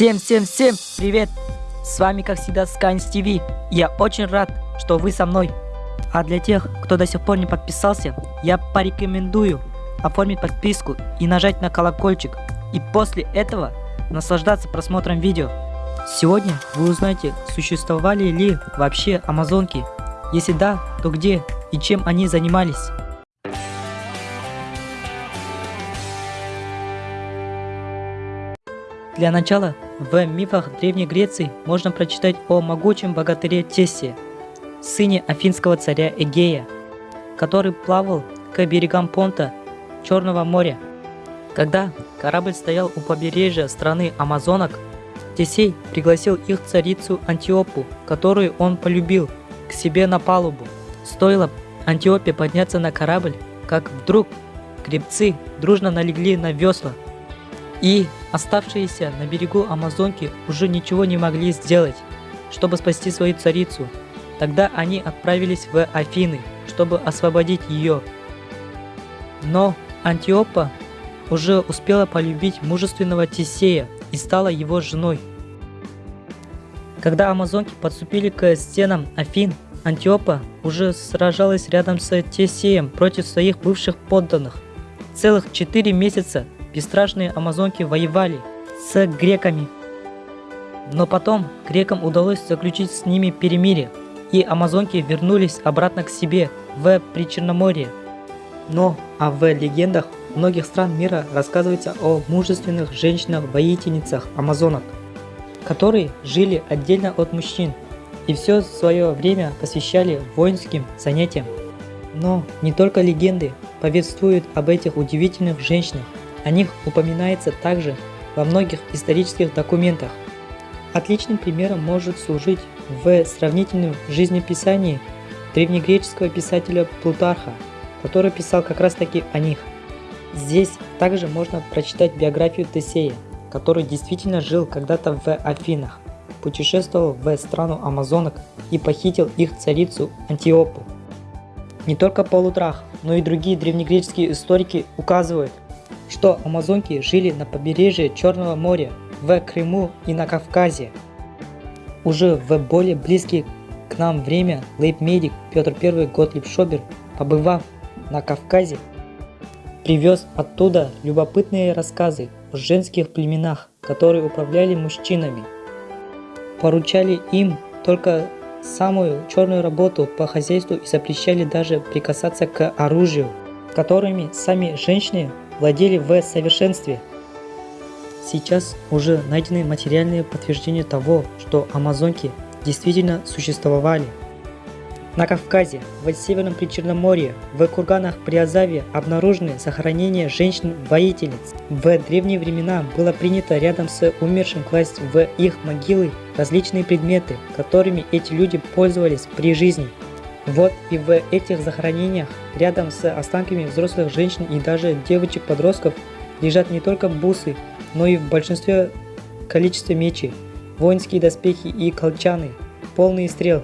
Всем-всем-всем привет! С вами как всегда Skynes TV. Я очень рад, что вы со мной. А для тех, кто до сих пор не подписался, я порекомендую оформить подписку и нажать на колокольчик. И после этого наслаждаться просмотром видео. Сегодня вы узнаете, существовали ли вообще амазонки. Если да, то где и чем они занимались. Для начала, в мифах Древней Греции можно прочитать о могучем богатыре Тессе, сыне афинского царя Эгея, который плавал к берегам Понта Черного моря. Когда корабль стоял у побережья страны Амазонок, Тесей пригласил их царицу Антиопу, которую он полюбил, к себе на палубу. Стоило Антиопе подняться на корабль, как вдруг гребцы дружно налегли на весла и оставшиеся на берегу Амазонки уже ничего не могли сделать, чтобы спасти свою царицу. Тогда они отправились в Афины, чтобы освободить ее. Но Антиопа уже успела полюбить мужественного Тесея и стала его женой. Когда амазонки подступили к стенам Афин, Антиопа уже сражалась рядом с Тесеем против своих бывших подданных. Целых четыре месяца бесстрашные амазонки воевали с греками. Но потом грекам удалось заключить с ними перемирие, и амазонки вернулись обратно к себе в Причерноморье. Но а в легендах многих стран мира рассказывается о мужественных женщинах-воительницах амазонок, которые жили отдельно от мужчин и все свое время посвящали воинским занятиям. Но не только легенды повествуют об этих удивительных женщинах, о них упоминается также во многих исторических документах. Отличным примером может служить в сравнительном жизнеписании древнегреческого писателя Плутарха, который писал как раз таки о них. Здесь также можно прочитать биографию Тесея, который действительно жил когда-то в Афинах, путешествовал в страну Амазонок и похитил их царицу Антиопу. Не только Полутрах, но и другие древнегреческие историки указывают, что амазонки жили на побережье Черного моря, в Крыму и на Кавказе. Уже в более близкие к нам время лейб-медик Петр I Готлиб Шобер, побывав на Кавказе, привез оттуда любопытные рассказы о женских племенах, которые управляли мужчинами. Поручали им только самую черную работу по хозяйству и запрещали даже прикасаться к оружию, которыми сами женщины владели в совершенстве. Сейчас уже найдены материальные подтверждения того, что амазонки действительно существовали. На Кавказе, в Северном Причерноморье, в курганах Приазаве обнаружены захоронения женщин-воительниц. В древние времена было принято рядом с умершим класть в их могилы различные предметы, которыми эти люди пользовались при жизни. Вот и в этих захоронениях, рядом с останками взрослых женщин и даже девочек-подростков, лежат не только бусы, но и в большинстве количества мечи, воинские доспехи и колчаны, полные стрел.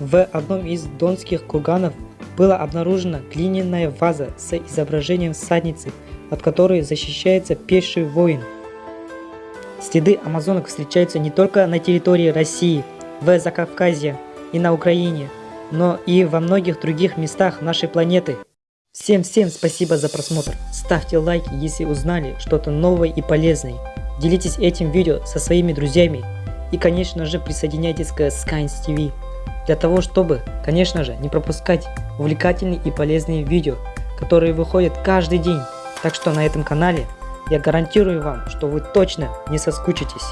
В одном из донских курганов была обнаружена глиняная ваза с изображением всадницы, от которой защищается пеший воин. Следы амазонок встречаются не только на территории России, в Закавказье и на Украине, но и во многих других местах нашей планеты. Всем-всем спасибо за просмотр. Ставьте лайки, если узнали что-то новое и полезное. Делитесь этим видео со своими друзьями. И конечно же присоединяйтесь к Skynes TV. Для того чтобы, конечно же, не пропускать увлекательные и полезные видео, которые выходят каждый день. Так что на этом канале я гарантирую вам, что вы точно не соскучитесь.